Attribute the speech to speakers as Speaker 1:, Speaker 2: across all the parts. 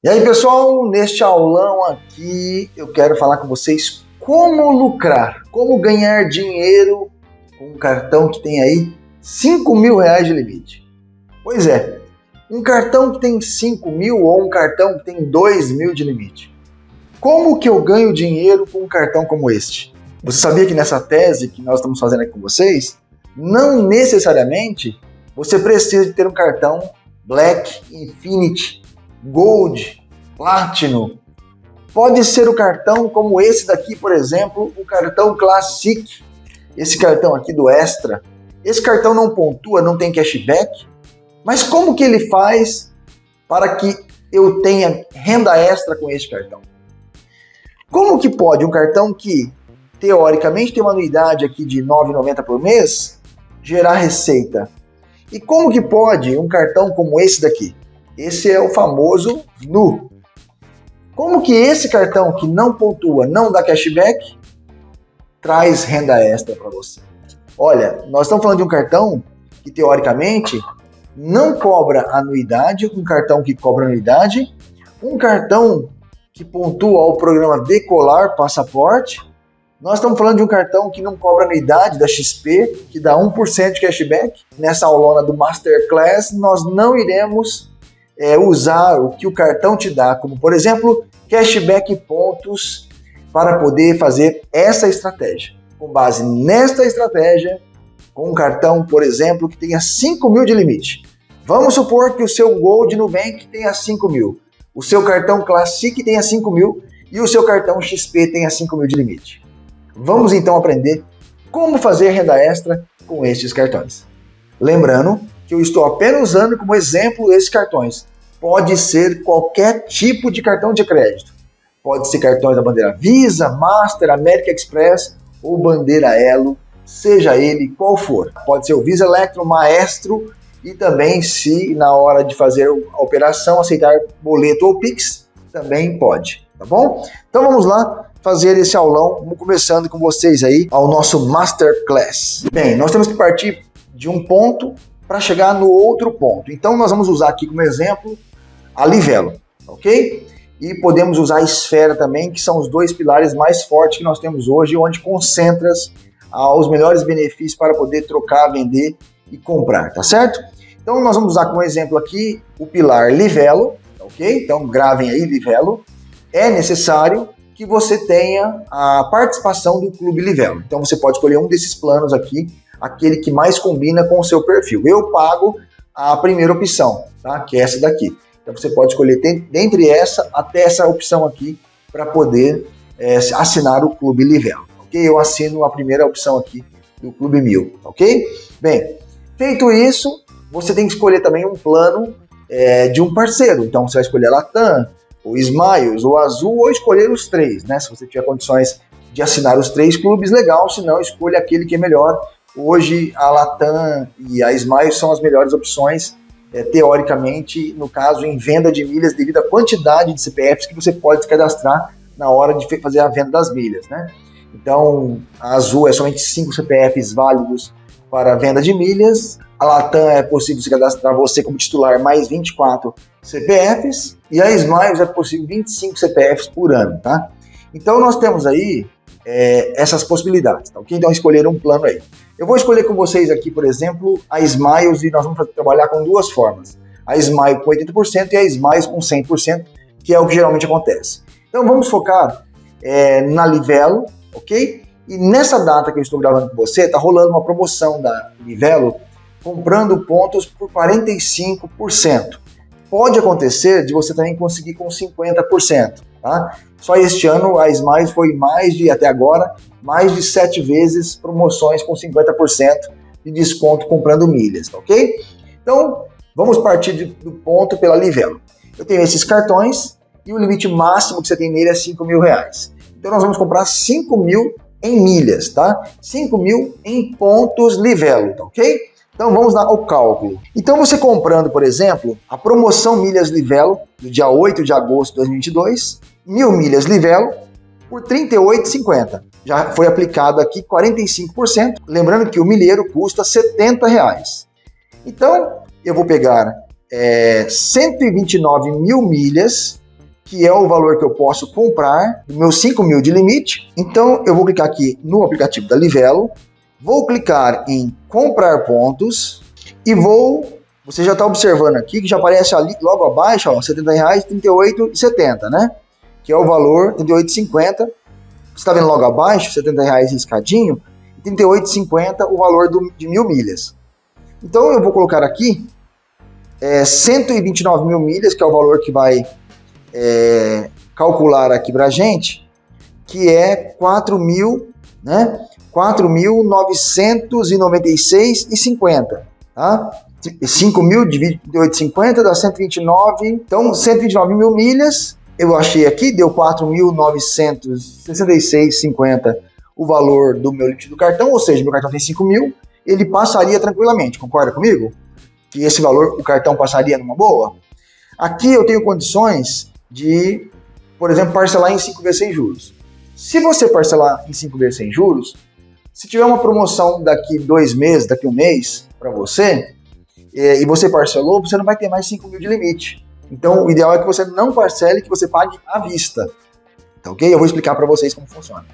Speaker 1: E aí pessoal, neste aulão aqui eu quero falar com vocês como lucrar, como ganhar dinheiro com um cartão que tem aí 5 mil reais de limite. Pois é, um cartão que tem 5 mil ou um cartão que tem 2 mil de limite. Como que eu ganho dinheiro com um cartão como este? Você sabia que nessa tese que nós estamos fazendo aqui com vocês, não necessariamente você precisa de ter um cartão Black, Infinity, Gold, Platinum. Pode ser o cartão como esse daqui, por exemplo, o cartão Classic. Esse cartão aqui do Extra. Esse cartão não pontua, não tem cashback. Mas como que ele faz para que eu tenha renda extra com esse cartão? Como que pode um cartão que, teoricamente, tem uma anuidade aqui de R$ 9,90 por mês, gerar receita? E como que pode um cartão como esse daqui? Esse é o famoso NU. Como que esse cartão que não pontua, não dá cashback, traz renda extra para você? Olha, nós estamos falando de um cartão que teoricamente não cobra anuidade, um cartão que cobra anuidade, um cartão que pontua o programa Decolar Passaporte. Nós estamos falando de um cartão que não cobra anuidade da XP, que dá 1% de cashback. Nessa aulona do Masterclass, nós não iremos é, usar o que o cartão te dá, como por exemplo, cashback pontos, para poder fazer essa estratégia. Com base nesta estratégia, com um cartão, por exemplo, que tenha 5 mil de limite. Vamos supor que o seu Gold Nubank tenha 5 mil, o seu cartão Classic tenha 5 mil e o seu cartão XP tenha 5 mil de limite. Vamos então aprender como fazer renda extra com estes cartões. Lembrando que eu estou apenas usando como exemplo esses cartões. Pode ser qualquer tipo de cartão de crédito. Pode ser cartões da bandeira Visa, Master, American Express ou bandeira Elo, seja ele qual for. Pode ser o Visa Electro, Maestro e também se na hora de fazer a operação aceitar boleto ou Pix, também pode, tá bom? Então vamos lá fazer esse aulão, começando com vocês aí ao nosso Masterclass. Bem, nós temos que partir de um ponto para chegar no outro ponto. Então nós vamos usar aqui como exemplo a livelo, ok? E podemos usar a esfera também, que são os dois pilares mais fortes que nós temos hoje, onde concentra ah, os melhores benefícios para poder trocar, vender e comprar, tá certo? Então nós vamos usar como exemplo aqui o pilar livelo, ok? Então gravem aí livelo. É necessário que você tenha a participação do Clube Livelo. Então você pode escolher um desses planos aqui aquele que mais combina com o seu perfil. Eu pago a primeira opção, tá? que é essa daqui. Então você pode escolher dentre essa até essa opção aqui para poder é, assinar o Clube Livelo. Ok? Eu assino a primeira opção aqui do Clube Mil. Ok? Bem, feito isso, você tem que escolher também um plano é, de um parceiro. Então você vai escolher a Latam, o Smiles, o Azul ou escolher os três, né? Se você tiver condições de assinar os três clubes, legal. Se não, escolha aquele que é melhor Hoje a Latam e a Smile são as melhores opções, é, teoricamente, no caso, em venda de milhas, devido à quantidade de CPFs que você pode cadastrar na hora de fazer a venda das milhas, né? Então, a Azul é somente 5 CPFs válidos para venda de milhas, a Latam é possível se cadastrar você como titular mais 24 CPFs, e a Smiles é possível 25 CPFs por ano, tá? Então, nós temos aí é, essas possibilidades, tá? Então, escolher um plano aí. Eu vou escolher com vocês aqui, por exemplo, a Smiles e nós vamos trabalhar com duas formas. A Smile com 80% e a Smiles com 100%, que é o que geralmente acontece. Então vamos focar é, na Livelo, ok? E nessa data que eu estou gravando com você, está rolando uma promoção da Livelo comprando pontos por 45%. Pode acontecer de você também conseguir com 50%, tá? Só este ano a Smiles foi mais de, até agora, mais de sete vezes promoções com 50% de desconto comprando milhas, ok? Então, vamos partir de, do ponto pela Livelo. Eu tenho esses cartões e o limite máximo que você tem nele é 5 mil reais. Então nós vamos comprar 5 mil em milhas, tá? 5 mil em pontos Livelo, tá ok? Então vamos lá ao cálculo. Então você comprando, por exemplo, a promoção Milhas Livelo, do dia 8 de agosto de 2022, mil milhas Livelo, por R$ 38,50. Já foi aplicado aqui 45%, lembrando que o milheiro custa 70 reais. Então, eu vou pegar é, 129 mil milhas que é o valor que eu posso comprar, meus 5 mil de limite. Então eu vou clicar aqui no aplicativo da Livelo, vou clicar em comprar pontos e vou, você já está observando aqui que já aparece ali logo abaixo, ó, R$ 70,38,70, né? Que é o valor R$ 38,50. Você está vendo logo abaixo, R$ 70,00 riscadinho, R$ 38,50 o valor do, de mil milhas. Então eu vou colocar aqui é, 129 mil milhas, que é o valor que vai é, calcular aqui para gente, que é 4 mil, né? 4.996,50, tá? 5 mil dividido por 8,50 dá 129, então 129 mil milhas, eu achei aqui, deu 4.966,50 o valor do meu limite do cartão, ou seja, meu cartão tem 5 mil, ele passaria tranquilamente, concorda comigo? Que esse valor o cartão passaria numa boa? Aqui eu tenho condições de, por exemplo, parcelar em 5 vezes sem juros. Se você parcelar em 5 vezes sem juros, se tiver uma promoção daqui dois meses, daqui um mês para você, e você parcelou, você não vai ter mais 5 mil de limite. Então, o ideal é que você não parcele, que você pague à vista. Tá ok? Eu vou explicar para vocês como funciona.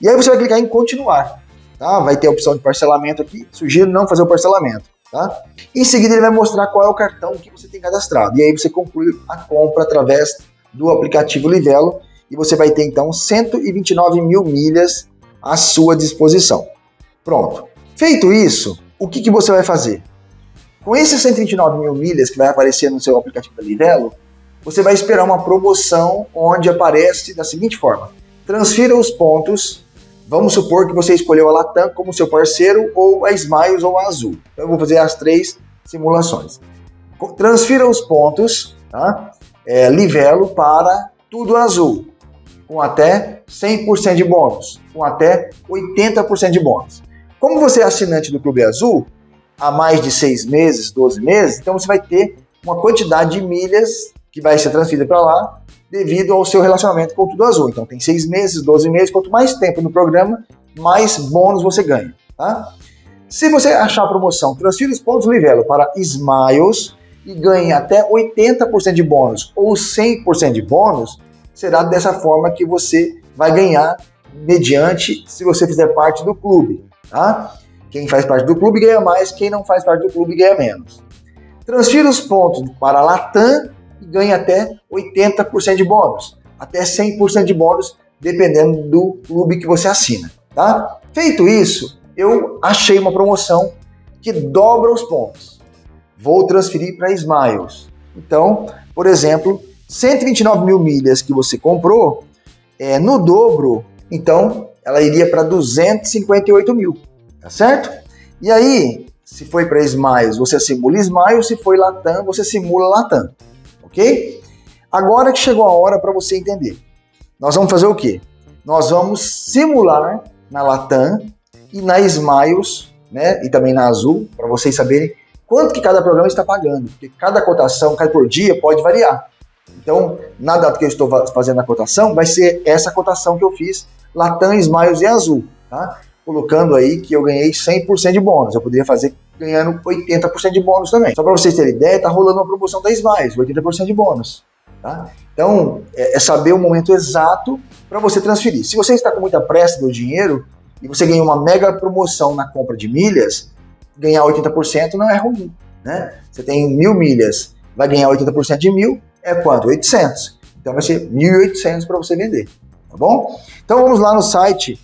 Speaker 1: E aí você vai clicar em continuar. Tá? Vai ter a opção de parcelamento aqui. Sugiro não fazer o parcelamento. Tá? Em seguida, ele vai mostrar qual é o cartão que você tem cadastrado. E aí você conclui a compra através do aplicativo Livelo e você vai ter então 129 mil milhas à sua disposição. Pronto. Feito isso, o que, que você vai fazer? Com esses 129 mil milhas que vai aparecer no seu aplicativo da Livelo, você vai esperar uma promoção onde aparece da seguinte forma: transfira os pontos Vamos supor que você escolheu a Latam como seu parceiro, ou a Smiles ou a Azul. Então eu vou fazer as três simulações. Transfira os pontos, tá? É, Livelo para tudo azul, com até 100% de bônus, com até 80% de bônus. Como você é assinante do Clube Azul, há mais de 6 meses, 12 meses, então você vai ter uma quantidade de milhas que vai ser transferida para lá devido ao seu relacionamento com o Tudo Azul. Então tem seis meses, 12 meses, quanto mais tempo no programa, mais bônus você ganha. Tá? Se você achar a promoção, transfira os pontos Livelo para Smiles e ganhe até 80% de bônus ou 100% de bônus, será dessa forma que você vai ganhar mediante se você fizer parte do clube. Tá? Quem faz parte do clube ganha mais, quem não faz parte do clube ganha menos. Transfira os pontos para a Latam e ganha até 80% de bônus, até 100% de bônus, dependendo do clube que você assina, tá? Feito isso, eu achei uma promoção que dobra os pontos. Vou transferir para Smiles. Então, por exemplo, 129 mil milhas que você comprou, é, no dobro, então ela iria para 258 mil, tá certo? E aí, se foi para Smiles, você simula Smiles, se foi Latam, você simula Latam ok? Agora que chegou a hora para você entender. Nós vamos fazer o quê? Nós vamos simular na Latam e na Smiles, né, e também na Azul, para vocês saberem quanto que cada programa está pagando, porque cada cotação, cada por dia pode variar. Então, na data que eu estou fazendo a cotação, vai ser essa cotação que eu fiz, Latam, Smiles e Azul, tá? Colocando aí que eu ganhei 100% de bônus. Eu poderia fazer ganhando 80% de bônus também. Só para vocês terem ideia, tá rolando uma promoção da Smiles, 80% de bônus. Tá? Então, é, é saber o momento exato para você transferir. Se você está com muita pressa do dinheiro e você ganha uma mega promoção na compra de milhas, ganhar 80% não é ruim. Né? Você tem mil milhas, vai ganhar 80% de mil, é quanto? 800. Então vai ser 1.800 para você vender. Tá bom? Então vamos lá no site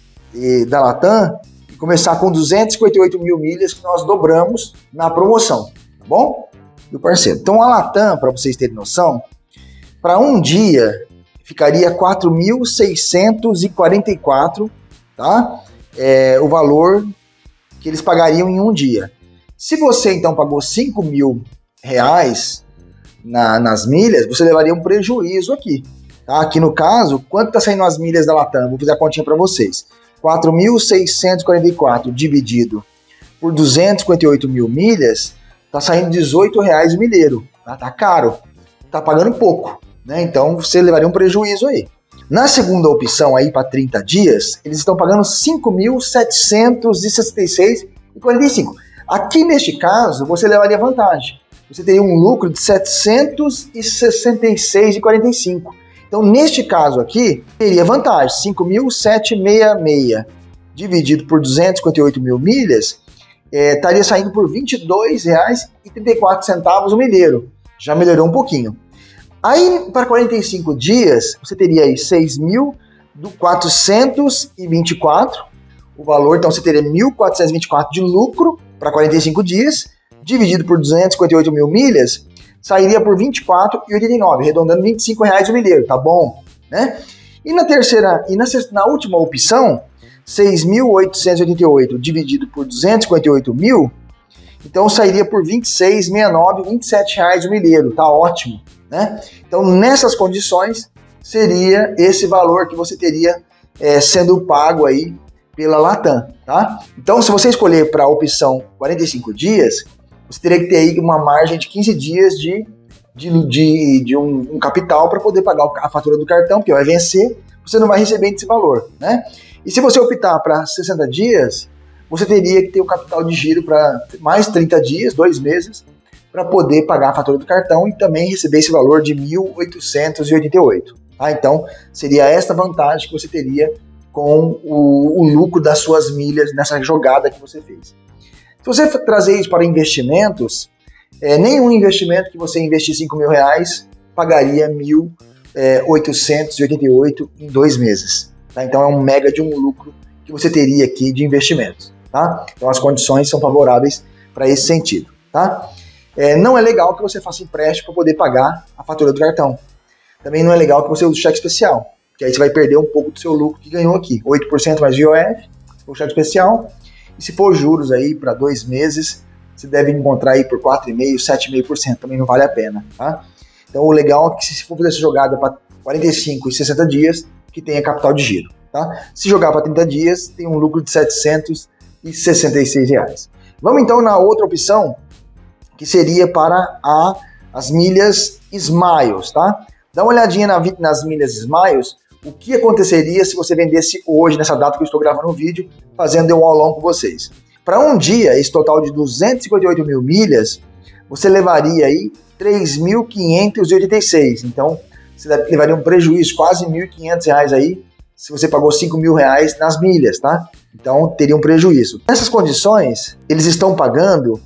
Speaker 1: da Latam começar com 258 mil milhas que nós dobramos na promoção, tá bom? Do parceiro. Então a Latam, para vocês terem noção, para um dia ficaria 4.644, tá? É, o valor que eles pagariam em um dia. Se você então pagou 5 mil reais na, nas milhas, você levaria um prejuízo aqui. Tá? Aqui no caso, quanto está saindo as milhas da Latam? Vou fazer a continha para vocês. 4.644 dividido por 258 mil milhas, tá saindo 18 reais o milheiro. Tá, tá caro, tá pagando pouco, né? Então você levaria um prejuízo aí. Na segunda opção aí para 30 dias, eles estão pagando 5.766,45. Aqui neste caso, você levaria vantagem. Você teria um lucro de 766,45. Então, neste caso aqui, teria vantagem, 5.766 dividido por 258 mil milhas, é, estaria saindo por R$ 22,34 o milheiro. Já melhorou um pouquinho. Aí, para 45 dias, você teria aí 6.424 o valor, então você teria 1.424 de lucro para 45 dias, dividido por 258 mil milhas, sairia por 24,89, arredondando 25 reais o milheiro, tá bom? Né? E na terceira, e na, na última opção, 6.888 dividido por 258 mil, então sairia por 26,69, 27 reais o milheiro, tá ótimo, né? Então nessas condições seria esse valor que você teria é, sendo pago aí pela Latam, tá? Então se você escolher para a opção 45 dias, você teria que ter aí uma margem de 15 dias de, de, de, de um, um, capital para poder pagar a fatura do cartão, que vai vencer, você não vai receber esse valor, né? E se você optar para 60 dias, você teria que ter um capital de giro para mais 30 dias, dois meses, para poder pagar a fatura do cartão e também receber esse valor de 1.888. Tá? Então, seria esta vantagem que você teria com o, o lucro das suas milhas nessa jogada que você fez. Se você trazer isso para investimentos, é, nenhum investimento que você investir 5 mil reais pagaria 1.888 é, em dois meses. Tá? Então é um mega de um lucro que você teria aqui de investimentos. Tá? Então as condições são favoráveis para esse sentido. Tá? É, não é legal que você faça empréstimo para poder pagar a fatura do cartão. Também não é legal que você use cheque especial, que aí você vai perder um pouco do seu lucro que ganhou aqui. 8% mais IOF, o cheque especial, e se for juros aí para dois meses, você deve encontrar aí por 4,5%, 7,5%, também não vale a pena, tá? Então o legal é que se for fazer essa jogada para 45 e 60 dias, que tenha capital de giro, tá? Se jogar para 30 dias, tem um lucro de 766 reais. Vamos então na outra opção, que seria para a, as milhas Smiles, tá? Dá uma olhadinha na, nas milhas Smiles, o que aconteceria se você vendesse hoje, nessa data que eu estou gravando o vídeo, fazendo um aulão com vocês. Para um dia, esse total de 258 mil milhas, você levaria aí 3.586. Então, você levaria um prejuízo quase R$ 1.500 aí se você pagou 5 mil reais nas milhas, tá? Então, teria um prejuízo. Nessas condições, eles estão pagando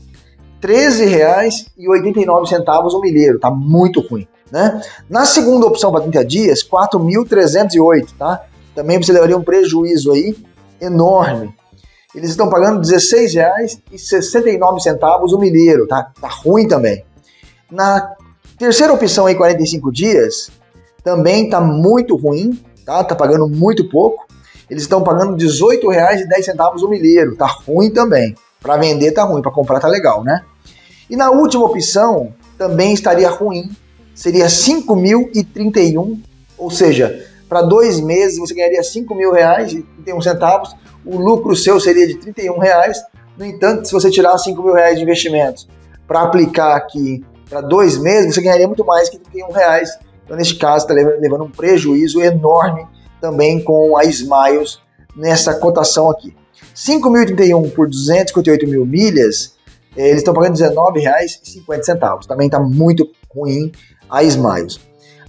Speaker 1: R$ 13,89 o milheiro, tá muito ruim. Né? Na segunda opção para 30 dias, 4.308, tá? Também você levaria um prejuízo aí enorme. Eles estão pagando R$16,69 o milheiro, tá? Tá ruim também. Na terceira opção aí, 45 dias, também tá muito ruim, tá? Tá pagando muito pouco. Eles estão pagando R$18,10 o milheiro, tá ruim também. Para vender tá ruim, para comprar tá legal, né? E na última opção, também estaria ruim, seria 5.031, ou seja, para dois meses você ganharia 5 mil reais e 31 centavos, o lucro seu seria de 31 reais. No entanto, se você tirar 5 mil reais de investimentos para aplicar aqui para dois meses, você ganharia muito mais que 31 reais. Então, neste caso, está levando um prejuízo enorme também com a Smiles nessa cotação aqui. 5.031 por 258 mil milhas, eh, eles estão pagando R$19,50. Também está muito ruim a Smiles.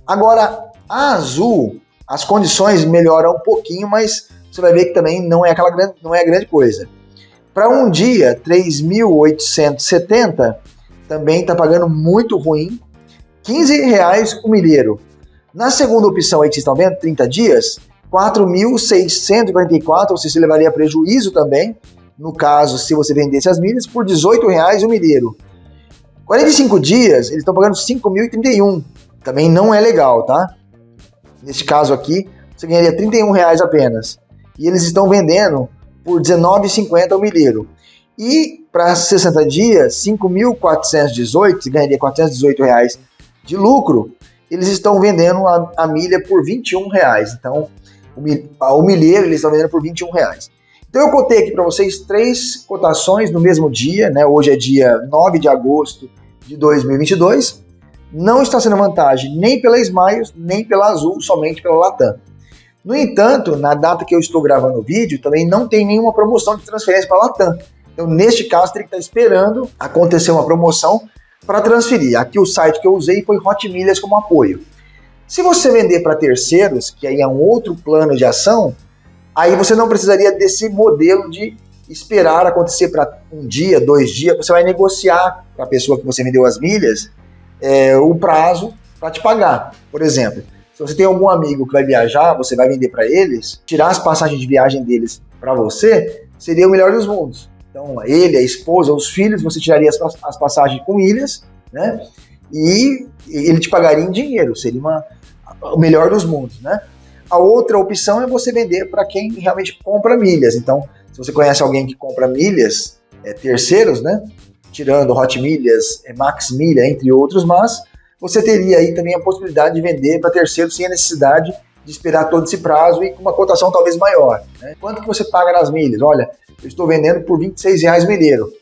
Speaker 1: Agora, a Azul, as condições melhoram um pouquinho, mas você vai ver que também não é aquela grande, não é a grande coisa. Para um dia, 3.870 também está pagando muito ruim, 15 reais o milheiro. Na segunda opção aí que vocês estão vendo, 30 dias, 4.644, ou seja, você levaria prejuízo também, no caso, se você vendesse as milhas, por 18 reais o milheiro. 45 dias, eles estão pagando 5.031. Também não é legal, tá? Neste caso aqui, você ganharia 31 reais apenas. E eles estão vendendo por 19,50 o milheiro. E para 60 dias, 5.418, você ganharia 418 reais de lucro. Eles estão vendendo a, a milha por 21 reais. Então, o, milheiro eles estão vendendo por 21 reais. Então eu cotei aqui para vocês três cotações no mesmo dia, né? Hoje é dia 9 de agosto de 2022. Não está sendo vantagem nem pela Smiles, nem pela Azul, somente pela Latam. No entanto, na data que eu estou gravando o vídeo, também não tem nenhuma promoção de transferência para a Latam. Então, neste caso, teria que estar esperando acontecer uma promoção para transferir. Aqui o site que eu usei foi Hot Milhas como apoio. Se você vender para terceiros, que aí é um outro plano de ação, aí você não precisaria desse modelo de esperar acontecer para um dia, dois dias, você vai negociar com a pessoa que você vendeu as milhas é, o prazo para te pagar. Por exemplo, se você tem algum amigo que vai viajar, você vai vender para eles, tirar as passagens de viagem deles para você, seria o melhor dos mundos. Então, ele, a esposa, os filhos, você tiraria as, as passagens com ilhas, né? E ele te pagaria em dinheiro, seria uma, o melhor dos mundos, né? A outra opção é você vender para quem realmente compra milhas. Então, se você conhece alguém que compra milhas, é, terceiros, né? Tirando Hot Milhas, é, Max Milha, entre outros, mas você teria aí também a possibilidade de vender para terceiros sem a necessidade de esperar todo esse prazo e com uma cotação talvez maior. Né? Quanto que você paga nas milhas? Olha, eu estou vendendo por 26 reais milheiro.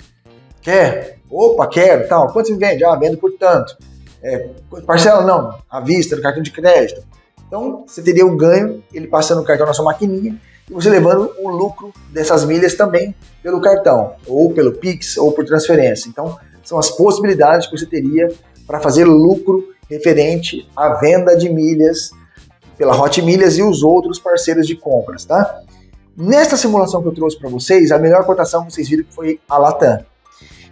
Speaker 1: Quer? Opa, quero, tal. Quanto você vende? Ah, vendo por tanto. É, parcela não, à vista, no cartão de crédito. Então, você teria o ganho, ele passando o cartão na sua maquininha, e você levando o lucro dessas milhas também pelo cartão, ou pelo Pix, ou por transferência. Então, são as possibilidades que você teria para fazer lucro referente à venda de milhas pela Hot Milhas e os outros parceiros de compras, tá? Nesta simulação que eu trouxe para vocês, a melhor cotação vocês viram foi a Latam.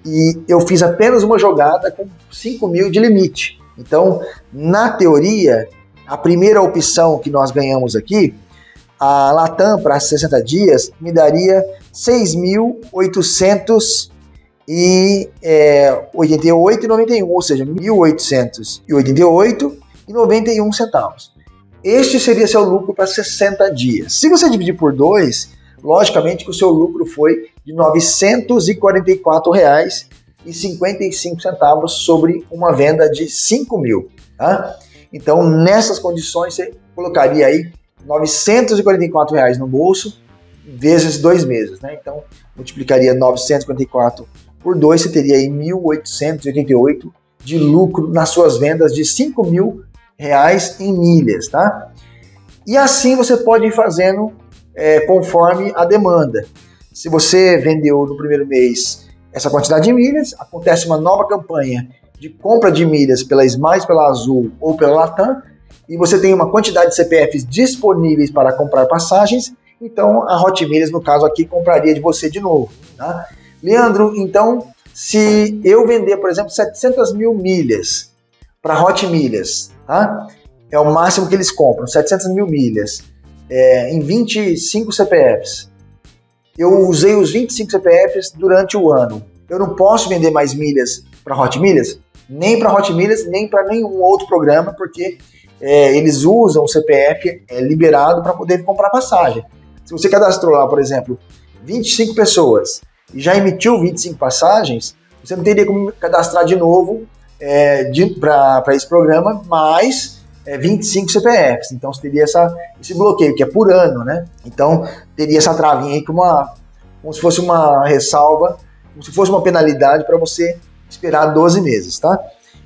Speaker 1: E eu fiz apenas uma jogada com 5 mil de limite. Então, na teoria, a primeira opção que nós ganhamos aqui, a Latam para 60 dias, me daria 6.888,91, é, ou seja, 1.888,91 centavos. Este seria seu lucro para 60 dias. Se você dividir por dois, logicamente que o seu lucro foi de R$ 944,55 sobre uma venda de 5 mil. Tá? Então, nessas condições, você colocaria aí 944 reais no bolso vezes dois meses. Né? Então, multiplicaria 944 por 2, você teria aí 1.888 de lucro nas suas vendas de 5 mil reais em milhas, tá? E assim você pode ir fazendo é, conforme a demanda. Se você vendeu no primeiro mês essa quantidade de milhas, acontece uma nova campanha de compra de milhas pela Smiles, pela Azul ou pela Latam, e você tem uma quantidade de CPFs disponíveis para comprar passagens, então a Hot Milhas, no caso aqui, compraria de você de novo. Tá? Leandro, então, se eu vender, por exemplo, 700 mil milhas para Hot Milhas, tá? É o máximo que eles compram, 700 mil milhas, é, em 25 CPFs. Eu usei os 25 CPFs durante o ano. Eu não posso vender mais milhas para Hot Milhas, nem para Hot Milhas, nem para nenhum outro programa, porque é, eles usam o CPF é, liberado para poder comprar passagem. Se você cadastrou lá, por exemplo, 25 pessoas e já emitiu 25 passagens, você não teria como cadastrar de novo é, para esse programa, mais é, 25 CPFs. Então você teria essa, esse bloqueio, que é por ano, né? Então teria essa travinha aí, uma, como se fosse uma ressalva, como se fosse uma penalidade para você esperar 12 meses, tá?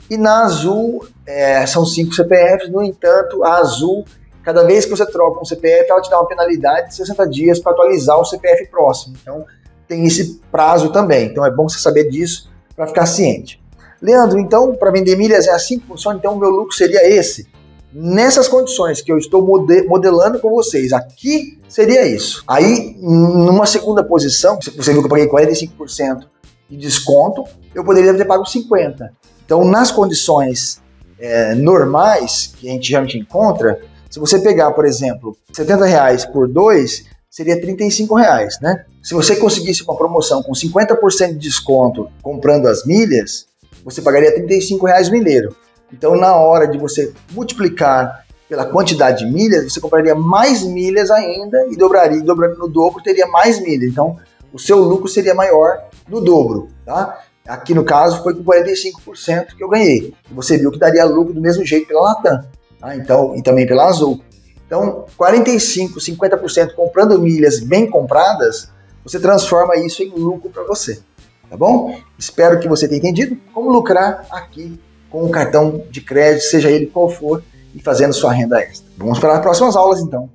Speaker 1: E na Azul é, são 5 CPFs, no entanto, a Azul, cada vez que você troca um CPF, ela te dá uma penalidade de 60 dias para atualizar o CPF próximo. Então tem esse prazo também. Então é bom você saber disso para ficar ciente. Leandro, então, para vender milhas é assim que funciona, então o meu lucro seria esse. Nessas condições que eu estou modelando com vocês, aqui seria isso. Aí, numa segunda posição, você viu que eu paguei 45% de desconto, eu poderia ter pago 50%. Então, nas condições é, normais que a gente geralmente encontra, se você pegar, por exemplo, 70 reais por 2, seria 35 reais, né? Se você conseguisse uma promoção com 50% de desconto comprando as milhas, você pagaria 35 reais milheiro. Então, na hora de você multiplicar pela quantidade de milhas, você compraria mais milhas ainda e dobraria, dobrando no dobro, teria mais milhas. Então, o seu lucro seria maior no dobro, tá? Aqui no caso foi com 45% que eu ganhei. Você viu que daria lucro do mesmo jeito pela Latam, tá? Então, e também pela Azul. Então, 45, 50% comprando milhas bem compradas, você transforma isso em lucro para você tá bom? Espero que você tenha entendido como lucrar aqui com o cartão de crédito, seja ele qual for, e fazendo sua renda extra. Vamos para as próximas aulas então.